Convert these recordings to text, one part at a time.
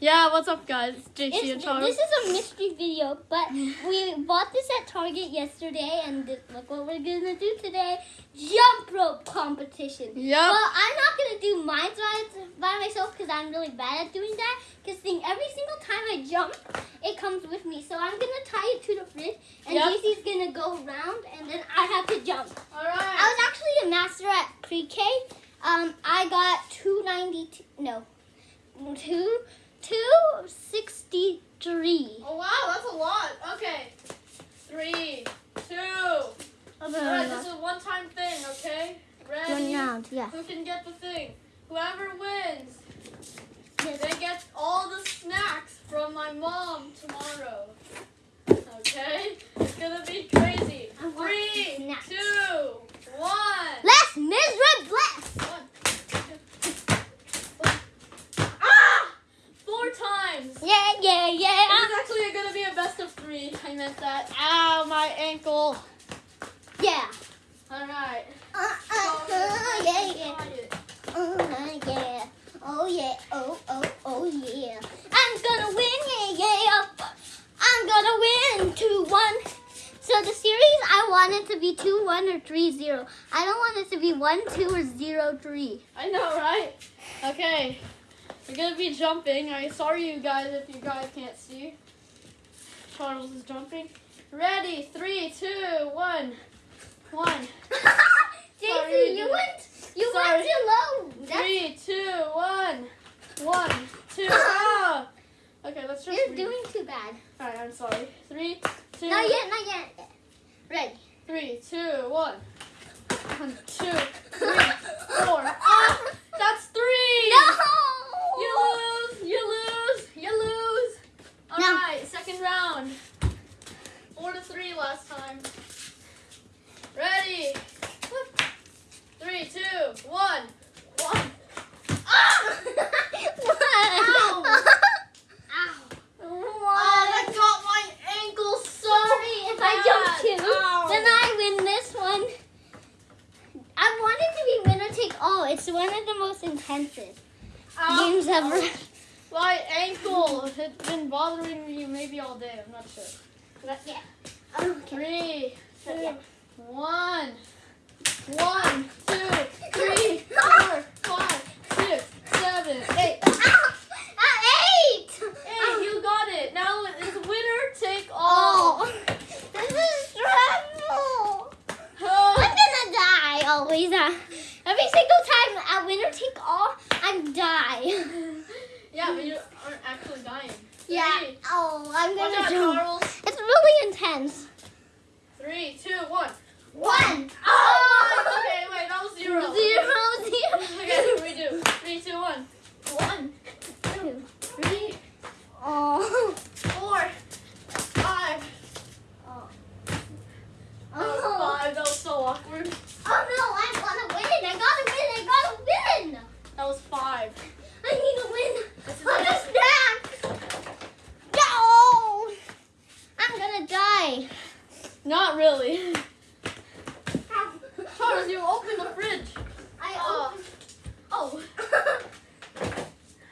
Yeah, what's up, guys? It's JC and It's, Charles. this is a mystery video, but we bought this at Target yesterday, and look what we're gonna do today: jump rope competition. Yeah. Well, I'm not gonna do mine by, by myself because I'm really bad at doing that. Because thing every single time I jump, it comes with me. So I'm gonna tie it to the fridge, and Yep. JC's gonna go around, and then I have to jump. All right. I was actually a master at pre-K. Um, I got two ninety two. No, two two sixty three. Oh wow, that's a lot. Okay. Three, two. All right, this is a one-time thing. Okay. Ready? One round, yeah. Who can get the thing? Whoever wins, Yes. they get all the snacks from my mom tomorrow. Okay. It's gonna be crazy. Three, two, one. Let's miserable bless. One, two, Ah! Four times. Yeah, yeah, yeah. It's actually gonna be a three. I meant that. Ow, my ankle. Yeah. All right. Uh, uh, uh, yeah, yeah. Uh, yeah. Oh yeah. Oh oh oh yeah. I'm gonna win. Yeah yeah. I'm gonna win two one. So the series I want it to be two one or three zero. I don't want it to be one two or zero three. I know, right? Okay. We're gonna be jumping. I sorry you guys if you guys can't see. Charles is jumping. Ready? Three, two, one, one. Sorry, you went you Sorry. went too low. Three, two, one, one, two. Ah! Okay, let's just. you're read. doing too bad. All right, I'm sorry. Three, two, Not yet. Not yet. Ready. three, two, one. One, two, three, four. Ah! That's three. No. You lose. You lose. You lose. All No. right, second round. Four to three last time. Ready? Three, two, one, one. Ah! Ow! Ow. Oh, that got my ankle so Sorry if I jump bad. two, Ow. then I win this one. I want it to be winner take all. It's one of the most intensive Ow. games ever. My ankle has been bothering me maybe all day. I'm not sure. Not yet. Oh, okay. Three, two, yet. one, one, two, three, four, five, six, seven, eight. Ow! Ah, ah, eight. Hey, you got it. Now it's winner take oh. all. Oh, this is stressful. Oh. I'm gonna die always. Every single time at winner take all, I die. Yeah, but you aren't actually dying. Yeah. Oh, I'm gonna out, jump. Charles. It's really intense. Three, two, one. One. Oh! Okay, wait, that was zero. Zero, zero. Okay, redo. Three, two, one. One, Two. three, Oh. four, five. Oh. Was oh. five. That was so awkward. Oh no, I wanna win. I gotta win. I gotta win. That was five. I need to win. This is I'm a it. snack. No. I'm gonna die. Not really. Charles, you opened the fridge. I Oh. opened. Oh.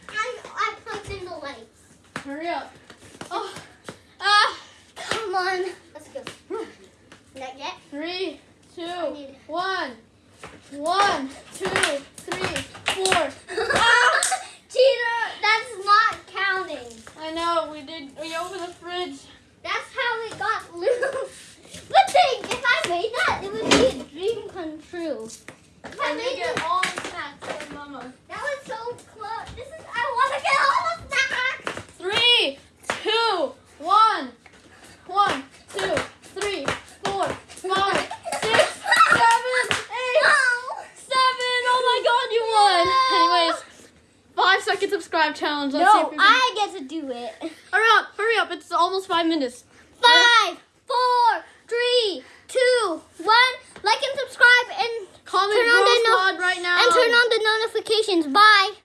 I I plugged in the lights. Hurry up. Oh. Ah. Come on. Let's go. Not yet. Three, I two, one. One, two, three, four. Ah! Cheater, that's not counting. I know, we did. We opened the fridge. That's how it got loose. But think, if I made that, it would be a dream come true. If I And you made get all the snacks from Mama. that was so close. This is, I want to get all the snacks. Three, two, one. One, two, three, four, five, six, seven, eight, seven. Oh my god, you won. Anyways, five second subscribe challenge. Let's see if No, I get to do it. Hurry up, hurry up. It's almost five minutes. Five, four, three, two, one. Like and subscribe and Comment Turn on the no- right now. and turn on the notifications. Bye.